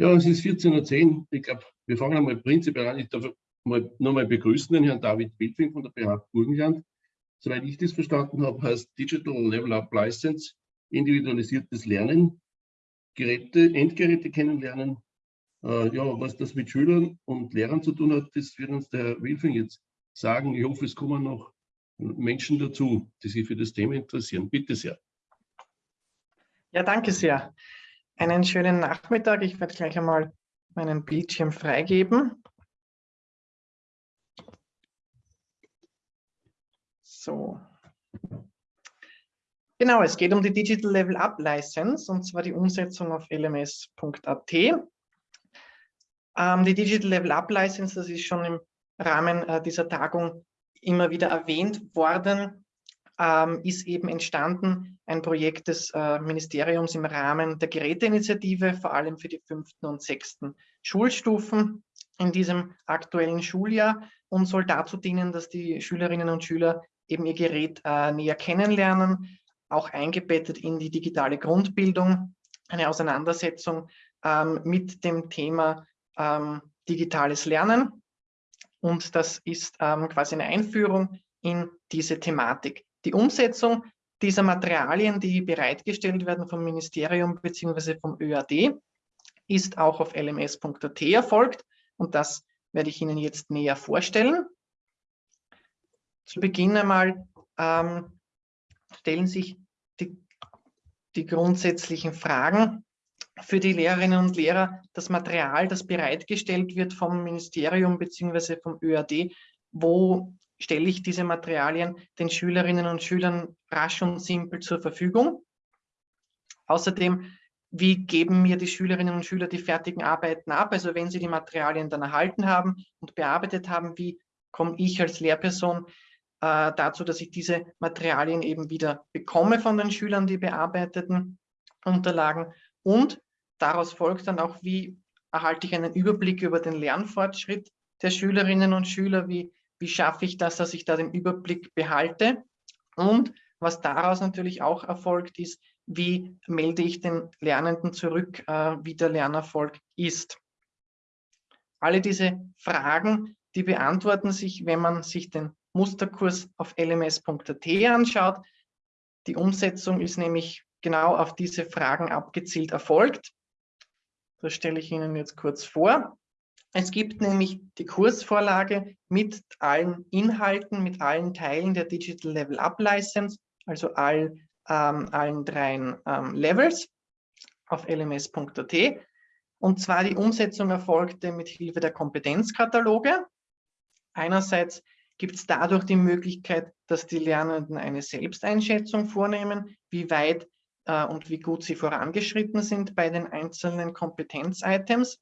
Ja, es ist 14.10 Uhr. Ich glaube, wir fangen einmal prinzipiell an. Ich darf mal, nochmal begrüßen den Herrn David Wildfing von der BH Burgenland. Soweit ich das verstanden habe, heißt Digital Level Up License individualisiertes Lernen, Geräte, Endgeräte kennenlernen. Äh, ja, was das mit Schülern und Lehrern zu tun hat, das wird uns der Herr Wilfing jetzt sagen. Ich hoffe, es kommen noch Menschen dazu, die sich für das Thema interessieren. Bitte sehr. Ja, danke sehr. Einen schönen Nachmittag. Ich werde gleich einmal meinen Bildschirm freigeben. So. Genau, es geht um die Digital Level Up License und zwar die Umsetzung auf lms.at. Ähm, die Digital Level Up License, das ist schon im Rahmen äh, dieser Tagung immer wieder erwähnt worden, ähm, ist eben entstanden ein Projekt des äh, Ministeriums im Rahmen der Geräteinitiative, vor allem für die fünften und sechsten Schulstufen in diesem aktuellen Schuljahr und soll dazu dienen, dass die Schülerinnen und Schüler eben ihr Gerät äh, näher kennenlernen, auch eingebettet in die digitale Grundbildung, eine Auseinandersetzung ähm, mit dem Thema ähm, digitales Lernen. Und das ist ähm, quasi eine Einführung in diese Thematik. Die Umsetzung dieser Materialien, die bereitgestellt werden vom Ministerium bzw. vom ÖAD, ist auch auf lms.at erfolgt und das werde ich Ihnen jetzt näher vorstellen. Zu Beginn einmal ähm, stellen sich die, die grundsätzlichen Fragen für die Lehrerinnen und Lehrer, das Material, das bereitgestellt wird vom Ministerium bzw. vom ÖAD, wo stelle ich diese Materialien den Schülerinnen und Schülern rasch und simpel zur Verfügung. Außerdem, wie geben mir die Schülerinnen und Schüler die fertigen Arbeiten ab? Also wenn sie die Materialien dann erhalten haben und bearbeitet haben, wie komme ich als Lehrperson äh, dazu, dass ich diese Materialien eben wieder bekomme von den Schülern, die bearbeiteten Unterlagen. Und daraus folgt dann auch, wie erhalte ich einen Überblick über den Lernfortschritt der Schülerinnen und Schüler, wie, wie schaffe ich das, dass ich da den Überblick behalte. Und was daraus natürlich auch erfolgt, ist, wie melde ich den Lernenden zurück, äh, wie der Lernerfolg ist. Alle diese Fragen, die beantworten sich, wenn man sich den Musterkurs auf lms.at anschaut. Die Umsetzung ist nämlich genau auf diese Fragen abgezielt erfolgt. Das stelle ich Ihnen jetzt kurz vor. Es gibt nämlich die Kursvorlage mit allen Inhalten, mit allen Teilen der Digital Level Up License, also all, ähm, allen dreien ähm, Levels auf lms.at. Und zwar die Umsetzung erfolgte mit Hilfe der Kompetenzkataloge. Einerseits gibt es dadurch die Möglichkeit, dass die Lernenden eine Selbsteinschätzung vornehmen, wie weit äh, und wie gut sie vorangeschritten sind bei den einzelnen Kompetenz-Items.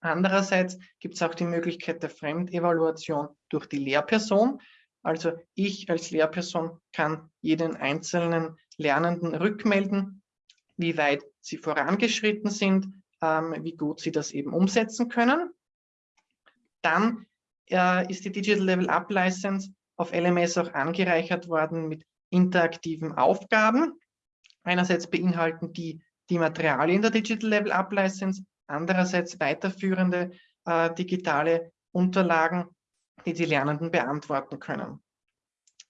Andererseits gibt es auch die Möglichkeit der Fremdevaluation durch die Lehrperson. Also ich als Lehrperson kann jeden einzelnen Lernenden rückmelden, wie weit sie vorangeschritten sind, ähm, wie gut sie das eben umsetzen können. Dann äh, ist die Digital Level Up License auf LMS auch angereichert worden mit interaktiven Aufgaben. Einerseits beinhalten die die Materialien der Digital Level Up License, andererseits weiterführende äh, digitale Unterlagen, die die Lernenden beantworten können.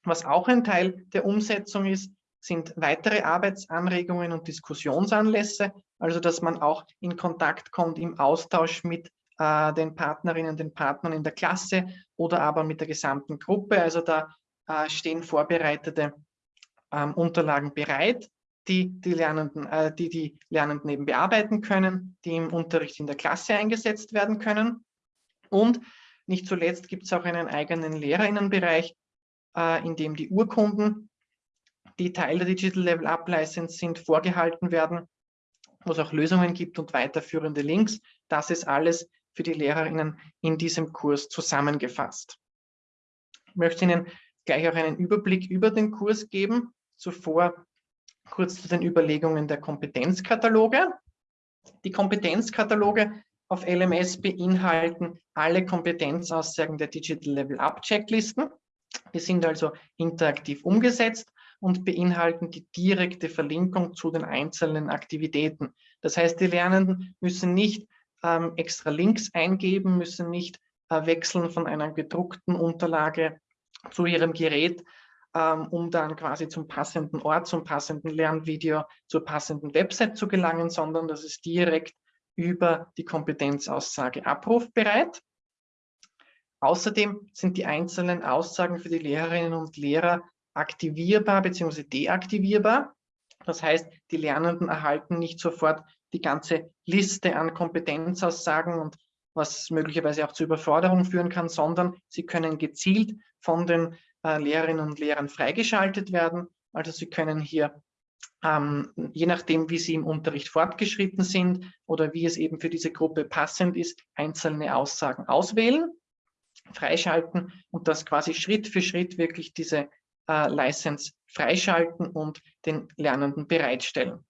Was auch ein Teil der Umsetzung ist, sind weitere Arbeitsanregungen und Diskussionsanlässe, also dass man auch in Kontakt kommt im Austausch mit äh, den Partnerinnen, den Partnern in der Klasse oder aber mit der gesamten Gruppe. Also da äh, stehen vorbereitete ähm, Unterlagen bereit, die die Lernenden, äh, die die Lernenden eben bearbeiten können, die im Unterricht in der Klasse eingesetzt werden können. Und nicht zuletzt gibt es auch einen eigenen Lehrerinnenbereich, äh, in dem die Urkunden, die Teil der Digital Level Up License sind, vorgehalten werden, wo es auch Lösungen gibt und weiterführende Links. Das ist alles für die Lehrerinnen in diesem Kurs zusammengefasst. Ich möchte Ihnen gleich auch einen Überblick über den Kurs geben. Zuvor kurz zu den Überlegungen der Kompetenzkataloge. Die Kompetenzkataloge auf LMS beinhalten alle Kompetenzaussagen der Digital Level Up Checklisten. Die sind also interaktiv umgesetzt und beinhalten die direkte Verlinkung zu den einzelnen Aktivitäten. Das heißt, die Lernenden müssen nicht ähm, extra Links eingeben, müssen nicht äh, wechseln von einer gedruckten Unterlage zu ihrem Gerät, um dann quasi zum passenden Ort, zum passenden Lernvideo, zur passenden Website zu gelangen, sondern das ist direkt über die Kompetenzaussage abrufbereit. Außerdem sind die einzelnen Aussagen für die Lehrerinnen und Lehrer aktivierbar bzw. deaktivierbar. Das heißt, die Lernenden erhalten nicht sofort die ganze Liste an Kompetenzaussagen und was möglicherweise auch zur Überforderung führen kann, sondern sie können gezielt von den Lehrerinnen und Lehrern freigeschaltet werden. Also sie können hier, ähm, je nachdem, wie sie im Unterricht fortgeschritten sind oder wie es eben für diese Gruppe passend ist, einzelne Aussagen auswählen, freischalten und das quasi Schritt für Schritt wirklich diese äh, License freischalten und den Lernenden bereitstellen.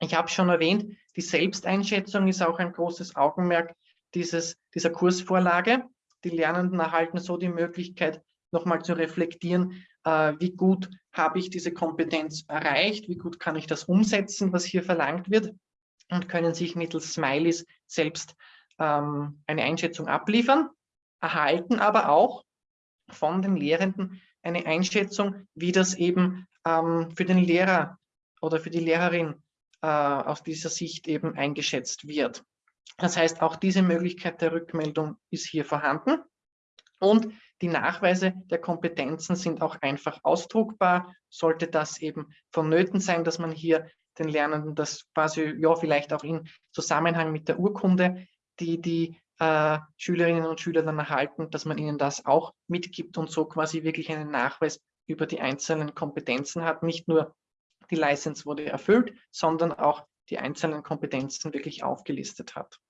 Ich habe schon erwähnt, die Selbsteinschätzung ist auch ein großes Augenmerk dieses, dieser Kursvorlage. Die Lernenden erhalten so die Möglichkeit, nochmal zu reflektieren, äh, wie gut habe ich diese Kompetenz erreicht, wie gut kann ich das umsetzen, was hier verlangt wird und können sich mittels Smileys selbst ähm, eine Einschätzung abliefern, erhalten aber auch von den Lehrenden eine Einschätzung, wie das eben ähm, für den Lehrer oder für die Lehrerin äh, aus dieser Sicht eben eingeschätzt wird. Das heißt, auch diese Möglichkeit der Rückmeldung ist hier vorhanden. Und die Nachweise der Kompetenzen sind auch einfach ausdruckbar. Sollte das eben vonnöten sein, dass man hier den Lernenden das quasi, ja, vielleicht auch in Zusammenhang mit der Urkunde, die die äh, Schülerinnen und Schüler dann erhalten, dass man ihnen das auch mitgibt und so quasi wirklich einen Nachweis über die einzelnen Kompetenzen hat. Nicht nur die License wurde erfüllt, sondern auch die einzelnen Kompetenzen wirklich aufgelistet hat.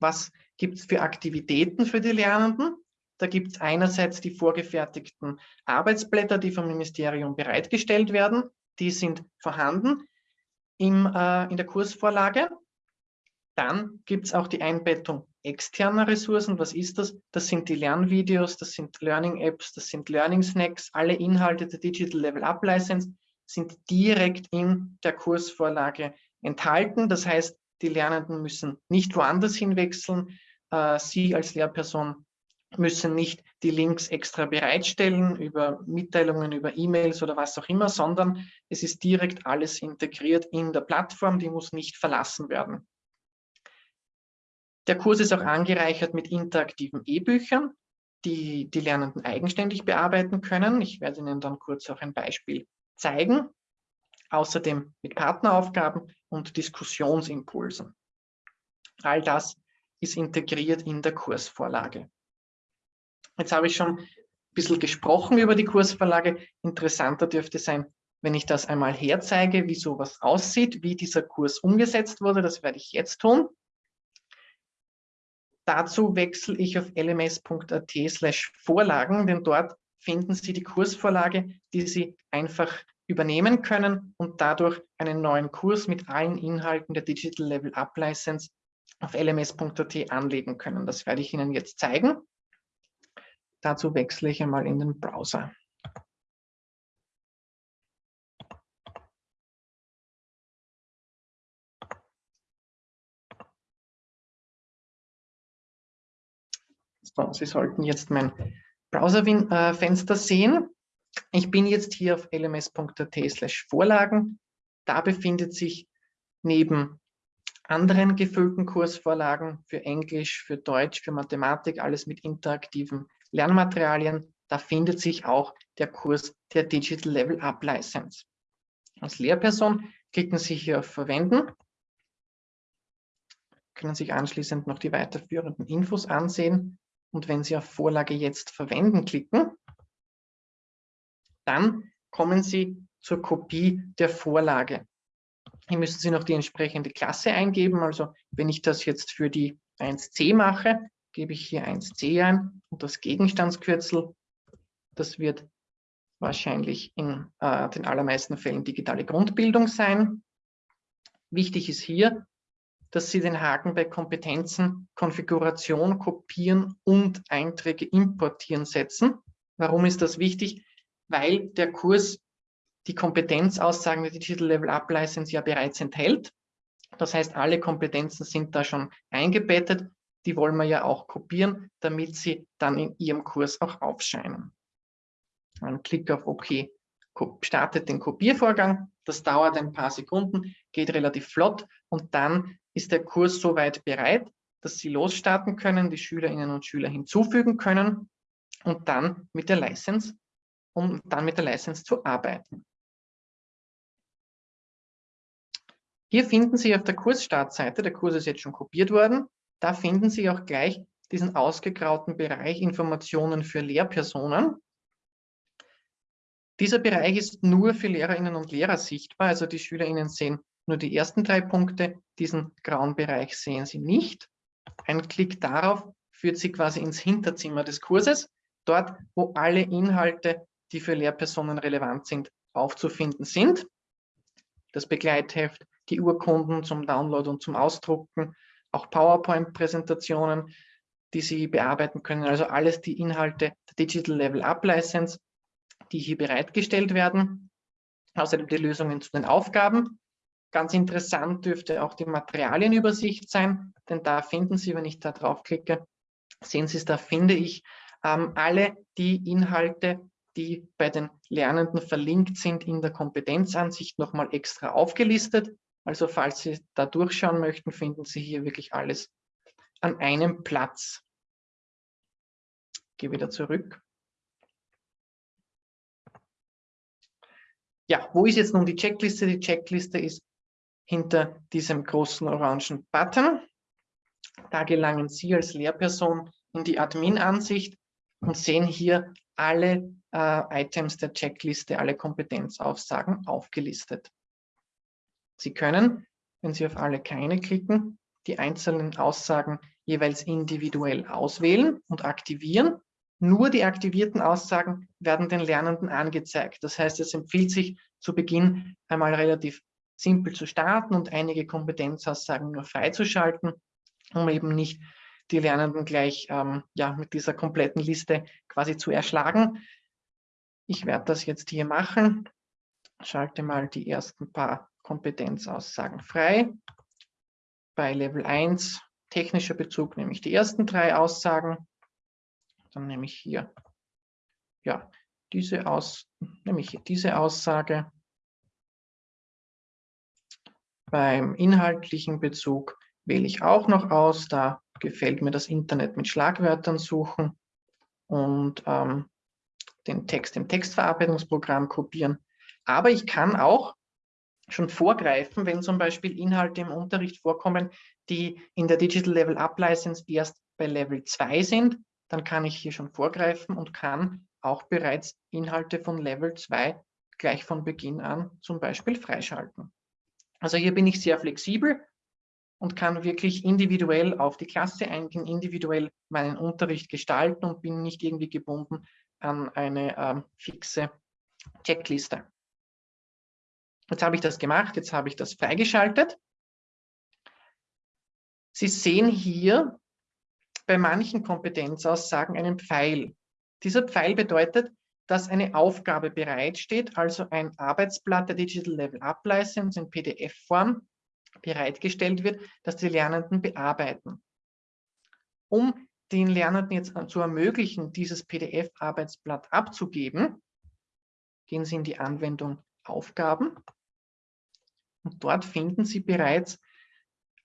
Was gibt es für Aktivitäten für die Lernenden? Da gibt es einerseits die vorgefertigten Arbeitsblätter, die vom Ministerium bereitgestellt werden. Die sind vorhanden im, äh, in der Kursvorlage. Dann gibt es auch die Einbettung externer Ressourcen. Was ist das? Das sind die Lernvideos, das sind Learning-Apps, das sind Learning-Snacks. Alle Inhalte der Digital Level Up License sind direkt in der Kursvorlage enthalten. Das heißt, die Lernenden müssen nicht woanders hinwechseln. Äh, Sie als Lehrperson müssen nicht die Links extra bereitstellen über Mitteilungen, über E-Mails oder was auch immer, sondern es ist direkt alles integriert in der Plattform, die muss nicht verlassen werden. Der Kurs ist auch angereichert mit interaktiven E-Büchern, die die Lernenden eigenständig bearbeiten können. Ich werde Ihnen dann kurz auch ein Beispiel zeigen. Außerdem mit Partneraufgaben und Diskussionsimpulsen. All das ist integriert in der Kursvorlage. Jetzt habe ich schon ein bisschen gesprochen über die Kursvorlage. Interessanter dürfte sein, wenn ich das einmal herzeige, wie sowas aussieht, wie dieser Kurs umgesetzt wurde. Das werde ich jetzt tun. Dazu wechsle ich auf lms.at slash Vorlagen, denn dort finden Sie die Kursvorlage, die Sie einfach übernehmen können und dadurch einen neuen Kurs mit allen Inhalten der Digital Level Up License auf lms.at anlegen können. Das werde ich Ihnen jetzt zeigen. Dazu wechsle ich einmal in den Browser. So, Sie sollten jetzt mein Browserfenster sehen. Ich bin jetzt hier auf lms.at slash Vorlagen. Da befindet sich neben anderen gefüllten Kursvorlagen für Englisch, für Deutsch, für Mathematik, alles mit interaktiven Lernmaterialien. Da findet sich auch der Kurs der Digital Level Up License. Als Lehrperson klicken Sie hier auf Verwenden, können sich anschließend noch die weiterführenden Infos ansehen. Und wenn Sie auf Vorlage jetzt verwenden klicken, dann kommen Sie zur Kopie der Vorlage. Hier müssen Sie noch die entsprechende Klasse eingeben. Also wenn ich das jetzt für die 1c mache, gebe ich hier 1c ein und das Gegenstandskürzel, das wird wahrscheinlich in äh, den allermeisten Fällen digitale Grundbildung sein. Wichtig ist hier, dass Sie den Haken bei Kompetenzen, Konfiguration, Kopieren und Einträge importieren setzen. Warum ist das wichtig? Weil der Kurs die Kompetenzaussagen der Digital Level Up License ja bereits enthält. Das heißt, alle Kompetenzen sind da schon eingebettet. Die wollen wir ja auch kopieren, damit sie dann in Ihrem Kurs auch aufscheinen. Ein Klick auf OK startet den Kopiervorgang. Das dauert ein paar Sekunden, geht relativ flott und dann ist der Kurs soweit bereit, dass Sie losstarten können, die Schülerinnen und Schüler hinzufügen können und dann mit der License, um dann mit der License zu arbeiten. Hier finden Sie auf der Kursstartseite, der Kurs ist jetzt schon kopiert worden, da finden Sie auch gleich diesen ausgegrauten Bereich Informationen für Lehrpersonen. Dieser Bereich ist nur für Lehrerinnen und Lehrer sichtbar, also die Schülerinnen sehen nur die ersten drei Punkte, diesen grauen Bereich sehen Sie nicht. Ein Klick darauf führt Sie quasi ins Hinterzimmer des Kurses, dort wo alle Inhalte, die für Lehrpersonen relevant sind, aufzufinden sind. Das Begleitheft, die Urkunden zum Download und zum Ausdrucken, auch PowerPoint-Präsentationen, die Sie bearbeiten können. Also alles die Inhalte der Digital Level Up License, die hier bereitgestellt werden. Außerdem die Lösungen zu den Aufgaben. Ganz interessant dürfte auch die Materialienübersicht sein, denn da finden Sie, wenn ich da draufklicke, sehen Sie es, da finde ich ähm, alle die Inhalte, die bei den Lernenden verlinkt sind, in der Kompetenzansicht nochmal extra aufgelistet. Also falls Sie da durchschauen möchten, finden Sie hier wirklich alles an einem Platz. Ich gehe wieder zurück. Ja, wo ist jetzt nun die Checkliste? Die Checkliste ist hinter diesem großen orangen Button. Da gelangen Sie als Lehrperson in die Admin-Ansicht und sehen hier alle äh, Items der Checkliste, alle Kompetenzaussagen aufgelistet. Sie können, wenn Sie auf alle keine klicken, die einzelnen Aussagen jeweils individuell auswählen und aktivieren. Nur die aktivierten Aussagen werden den Lernenden angezeigt. Das heißt, es empfiehlt sich zu Beginn einmal relativ simpel zu starten und einige Kompetenzaussagen nur freizuschalten, um eben nicht die Lernenden gleich ähm, ja, mit dieser kompletten Liste quasi zu erschlagen. Ich werde das jetzt hier machen. Schalte mal die ersten paar Kompetenzaussagen frei. Bei Level 1 technischer Bezug nehme ich die ersten drei Aussagen. Dann nehme ich hier ja, diese, Aus, nehme ich diese Aussage. Beim inhaltlichen Bezug wähle ich auch noch aus. Da gefällt mir das Internet mit Schlagwörtern suchen und ähm, den Text im Textverarbeitungsprogramm kopieren. Aber ich kann auch schon vorgreifen, wenn zum Beispiel Inhalte im Unterricht vorkommen, die in der Digital Level Up License erst bei Level 2 sind, dann kann ich hier schon vorgreifen und kann auch bereits Inhalte von Level 2 gleich von Beginn an zum Beispiel freischalten. Also hier bin ich sehr flexibel und kann wirklich individuell auf die Klasse eingehen, individuell meinen Unterricht gestalten und bin nicht irgendwie gebunden an eine ähm, fixe Checkliste. Jetzt habe ich das gemacht, jetzt habe ich das freigeschaltet. Sie sehen hier bei manchen Kompetenzaussagen einen Pfeil. Dieser Pfeil bedeutet, dass eine Aufgabe bereitsteht, also ein Arbeitsblatt der Digital Level Up License in PDF-Form bereitgestellt wird, das die Lernenden bearbeiten. Um den Lernenden jetzt zu ermöglichen, dieses PDF-Arbeitsblatt abzugeben, gehen Sie in die Anwendung Aufgaben und dort finden Sie bereits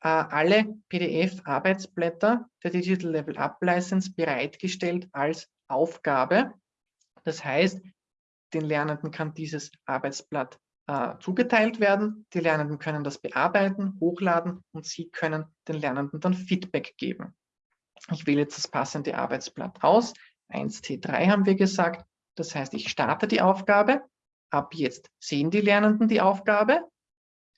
äh, alle PDF-Arbeitsblätter der Digital Level Up License bereitgestellt als Aufgabe. Das heißt, den Lernenden kann dieses Arbeitsblatt äh, zugeteilt werden. Die Lernenden können das bearbeiten, hochladen und Sie können den Lernenden dann Feedback geben. Ich wähle jetzt das passende Arbeitsblatt aus. 1T3 haben wir gesagt. Das heißt, ich starte die Aufgabe. Ab jetzt sehen die Lernenden die Aufgabe.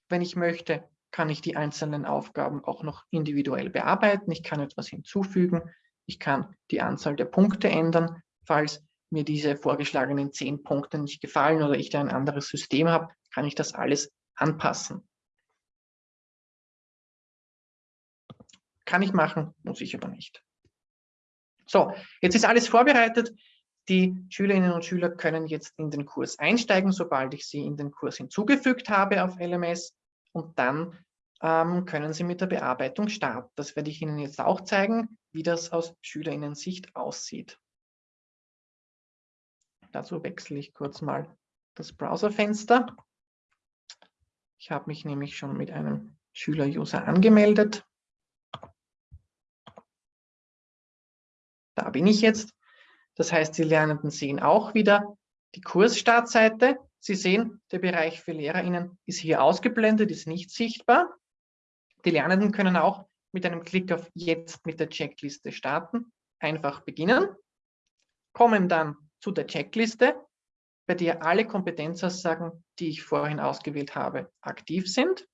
Wenn ich möchte, kann ich die einzelnen Aufgaben auch noch individuell bearbeiten. Ich kann etwas hinzufügen. Ich kann die Anzahl der Punkte ändern. Falls mir diese vorgeschlagenen zehn Punkte nicht gefallen oder ich da ein anderes System habe, kann ich das alles anpassen. Kann ich machen, muss ich aber nicht. So, jetzt ist alles vorbereitet. Die Schülerinnen und Schüler können jetzt in den Kurs einsteigen, sobald ich sie in den Kurs hinzugefügt habe auf LMS. Und dann ähm, können Sie mit der Bearbeitung starten. Das werde ich Ihnen jetzt auch zeigen, wie das aus SchülerInnen-Sicht aussieht. Dazu wechsle ich kurz mal das Browserfenster. Ich habe mich nämlich schon mit einem Schüler-User angemeldet. Da bin ich jetzt. Das heißt, die Lernenden sehen auch wieder die Kursstartseite. Sie sehen, der Bereich für LehrerInnen ist hier ausgeblendet, ist nicht sichtbar. Die Lernenden können auch mit einem Klick auf Jetzt mit der Checkliste starten, einfach beginnen, kommen dann zu der Checkliste, bei der alle Kompetenzaussagen, die ich vorhin ausgewählt habe, aktiv sind.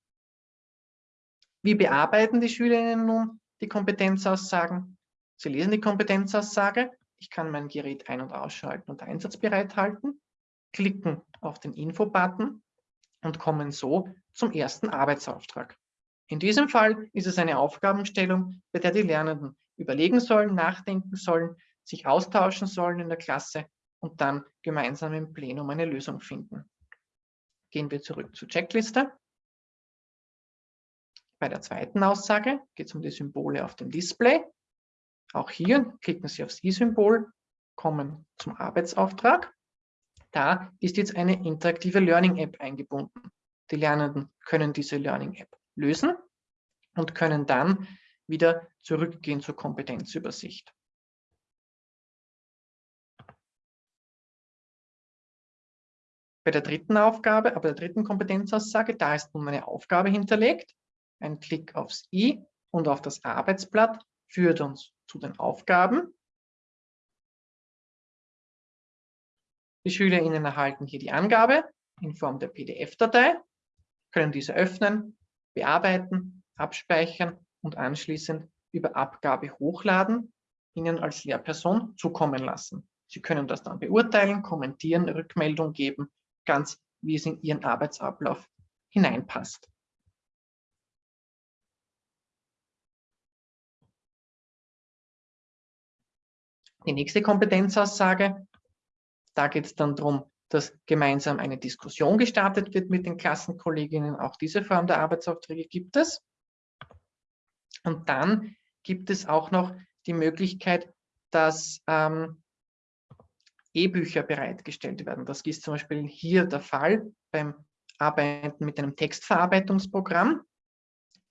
Wie bearbeiten die Schülerinnen nun die Kompetenzaussagen? Sie lesen die Kompetenzaussage, ich kann mein Gerät ein- und ausschalten und einsatzbereit halten, klicken auf den Info-Button und kommen so zum ersten Arbeitsauftrag. In diesem Fall ist es eine Aufgabenstellung, bei der die Lernenden überlegen sollen, nachdenken sollen, sich austauschen sollen in der Klasse und dann gemeinsam im Plenum eine Lösung finden. Gehen wir zurück zur Checkliste. Bei der zweiten Aussage geht es um die Symbole auf dem Display. Auch hier klicken Sie aufs i-Symbol, kommen zum Arbeitsauftrag. Da ist jetzt eine interaktive Learning App eingebunden. Die Lernenden können diese Learning App lösen und können dann wieder zurückgehen zur Kompetenzübersicht. Bei der dritten Aufgabe, aber der dritten Kompetenzaussage, da ist nun eine Aufgabe hinterlegt. Ein Klick aufs i und auf das Arbeitsblatt führt uns zu den Aufgaben. Die SchülerInnen erhalten hier die Angabe in Form der PDF-Datei, können diese öffnen, bearbeiten, abspeichern und anschließend über Abgabe hochladen, Ihnen als Lehrperson zukommen lassen. Sie können das dann beurteilen, kommentieren, Rückmeldung geben, ganz wie es in Ihren Arbeitsablauf hineinpasst. Die nächste Kompetenzaussage, da geht es dann darum, dass gemeinsam eine Diskussion gestartet wird mit den Klassenkolleginnen. Auch diese Form der Arbeitsaufträge gibt es. Und dann gibt es auch noch die Möglichkeit, dass ähm, E-Bücher bereitgestellt werden. Das ist zum Beispiel hier der Fall beim Arbeiten mit einem Textverarbeitungsprogramm.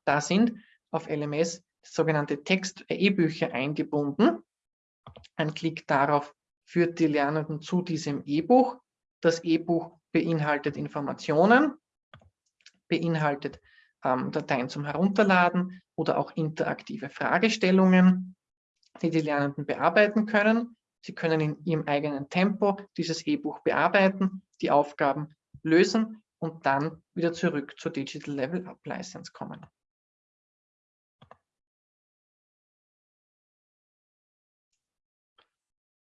Da sind auf LMS sogenannte Text-E-Bücher eingebunden. Ein Klick darauf führt die Lernenden zu diesem E-Buch. Das E-Buch beinhaltet Informationen, beinhaltet ähm, Dateien zum Herunterladen oder auch interaktive Fragestellungen, die die Lernenden bearbeiten können. Sie können in Ihrem eigenen Tempo dieses E-Buch bearbeiten, die Aufgaben lösen und dann wieder zurück zur Digital Level Up License kommen.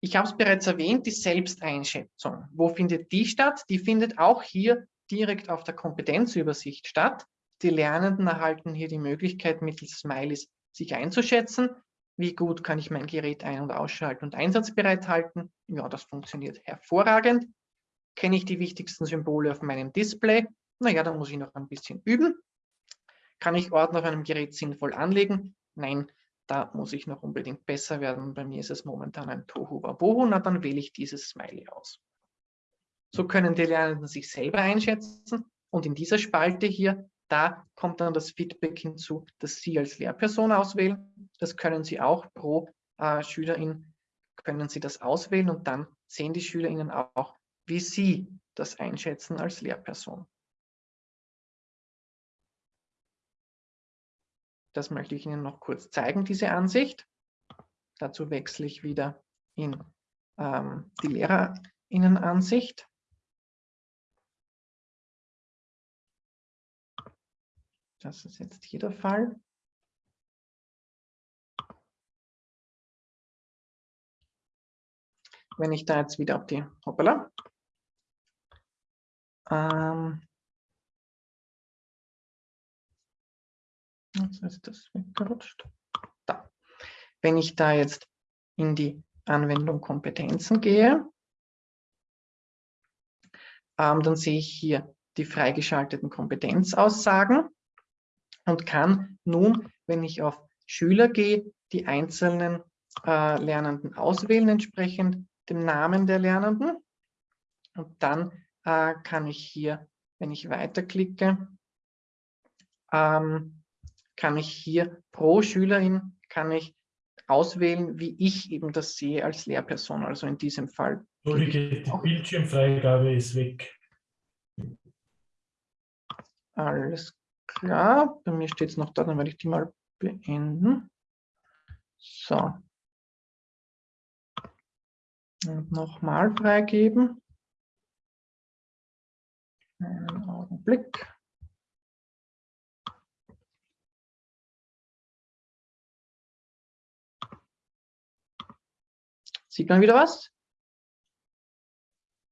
Ich habe es bereits erwähnt, die Selbsteinschätzung. Wo findet die statt? Die findet auch hier direkt auf der Kompetenzübersicht statt. Die Lernenden erhalten hier die Möglichkeit, mittels Smileys sich einzuschätzen. Wie gut kann ich mein Gerät ein- und ausschalten und einsatzbereit halten? Ja, das funktioniert hervorragend. Kenne ich die wichtigsten Symbole auf meinem Display? Naja, da muss ich noch ein bisschen üben. Kann ich Ordner auf einem Gerät sinnvoll anlegen? Nein, da muss ich noch unbedingt besser werden. Bei mir ist es momentan ein Tohu Wabohu, na dann wähle ich dieses Smiley aus. So können die Lernenden sich selber einschätzen und in dieser Spalte hier, da kommt dann das Feedback hinzu, dass Sie als Lehrperson auswählen. Das können Sie auch pro äh, Schülerin, können Sie das auswählen und dann sehen die SchülerInnen auch, wie Sie das einschätzen als Lehrperson. Das möchte ich Ihnen noch kurz zeigen, diese Ansicht. Dazu wechsle ich wieder in ähm, die Lehrerinnenansicht. Das ist jetzt hier der Fall. Wenn ich da jetzt wieder auf die, hoppala, ähm, Jetzt ist das weggerutscht. Da. Wenn ich da jetzt in die Anwendung Kompetenzen gehe, ähm, dann sehe ich hier die freigeschalteten Kompetenzaussagen. und kann nun, wenn ich auf Schüler gehe, die einzelnen äh, Lernenden auswählen, entsprechend dem Namen der Lernenden. Und dann äh, kann ich hier, wenn ich weiterklicke, ähm, kann ich hier pro Schülerin kann ich auswählen, wie ich eben das sehe als Lehrperson. Also in diesem Fall. Entschuldige, die Bildschirmfreigabe ist weg. Alles klar. Bei mir steht es noch da, dann werde ich die mal beenden. So. Und nochmal freigeben. Einen Augenblick. Sieht man wieder was?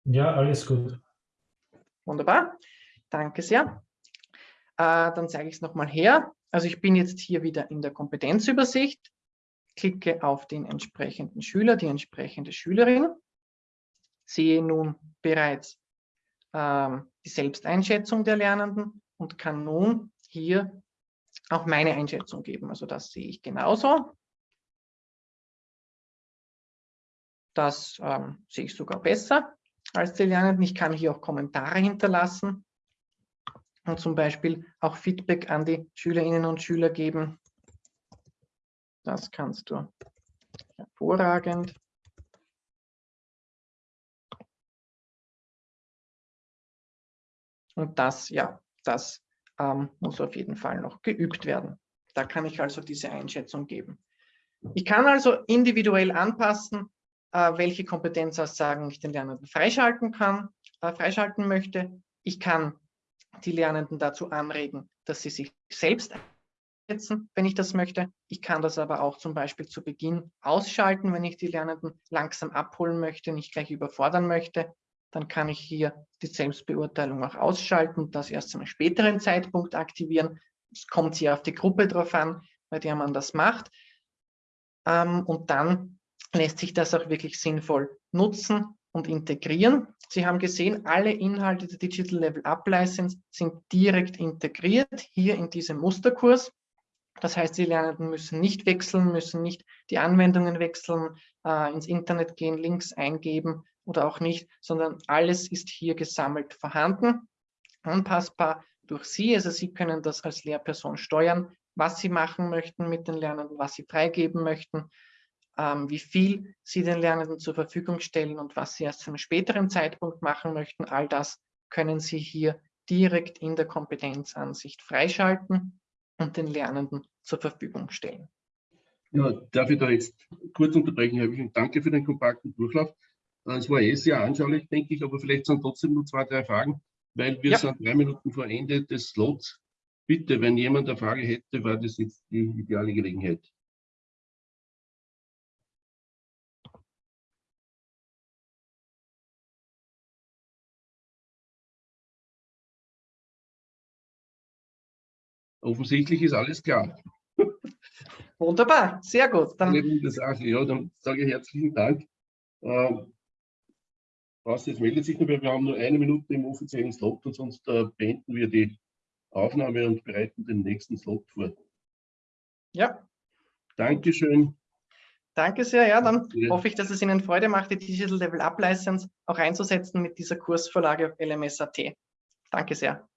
Ja, alles gut. Wunderbar. Danke sehr. Äh, dann zeige ich es nochmal her. Also ich bin jetzt hier wieder in der Kompetenzübersicht, klicke auf den entsprechenden Schüler, die entsprechende Schülerin, sehe nun bereits ähm, die Selbsteinschätzung der Lernenden und kann nun hier auch meine Einschätzung geben. Also das sehe ich genauso. Das ähm, sehe ich sogar besser als die Lernenden. Ich kann hier auch Kommentare hinterlassen und zum Beispiel auch Feedback an die Schülerinnen und Schüler geben. Das kannst du hervorragend. Und das, ja, das ähm, muss auf jeden Fall noch geübt werden. Da kann ich also diese Einschätzung geben. Ich kann also individuell anpassen, welche Kompetenzaussagen ich den Lernenden freischalten kann, äh, freischalten möchte. Ich kann die Lernenden dazu anregen, dass sie sich selbst einsetzen, wenn ich das möchte. Ich kann das aber auch zum Beispiel zu Beginn ausschalten, wenn ich die Lernenden langsam abholen möchte, nicht gleich überfordern möchte. Dann kann ich hier die Selbstbeurteilung auch ausschalten das erst zu einem späteren Zeitpunkt aktivieren. Es kommt hier auf die Gruppe drauf an, bei der man das macht. Ähm, und dann lässt sich das auch wirklich sinnvoll nutzen und integrieren. Sie haben gesehen, alle Inhalte der Digital Level Up License sind direkt integriert hier in diesem Musterkurs. Das heißt, die Lernenden müssen nicht wechseln, müssen nicht die Anwendungen wechseln, äh, ins Internet gehen, Links eingeben oder auch nicht, sondern alles ist hier gesammelt vorhanden, anpassbar durch Sie. Also Sie können das als Lehrperson steuern, was Sie machen möchten mit den Lernenden, was Sie freigeben möchten wie viel Sie den Lernenden zur Verfügung stellen und was Sie erst zu einem späteren Zeitpunkt machen möchten. All das können Sie hier direkt in der Kompetenzansicht freischalten und den Lernenden zur Verfügung stellen. Ja, darf ich da jetzt kurz unterbrechen, Herr Wichling? Danke für den kompakten Durchlauf. Äh, es war eh sehr anschaulich, denke ich, aber vielleicht sind trotzdem nur zwei, drei Fragen, weil wir ja. sind drei Minuten vor Ende des Slots. Bitte, wenn jemand eine Frage hätte, war das jetzt die ideale Gelegenheit. Offensichtlich ist alles klar. Wunderbar, sehr gut. Dann, ja, dann sage ich herzlichen Dank. Ähm, was jetzt meldet sich noch, wir haben nur eine Minute im offiziellen Slot und sonst äh, beenden wir die Aufnahme und bereiten den nächsten Slot vor. Ja. Dankeschön. Danke sehr. Ja, dann ja. hoffe ich, dass es Ihnen Freude macht, die Digital Level Up License auch einzusetzen mit dieser Kursvorlage auf LMS.at. Danke sehr.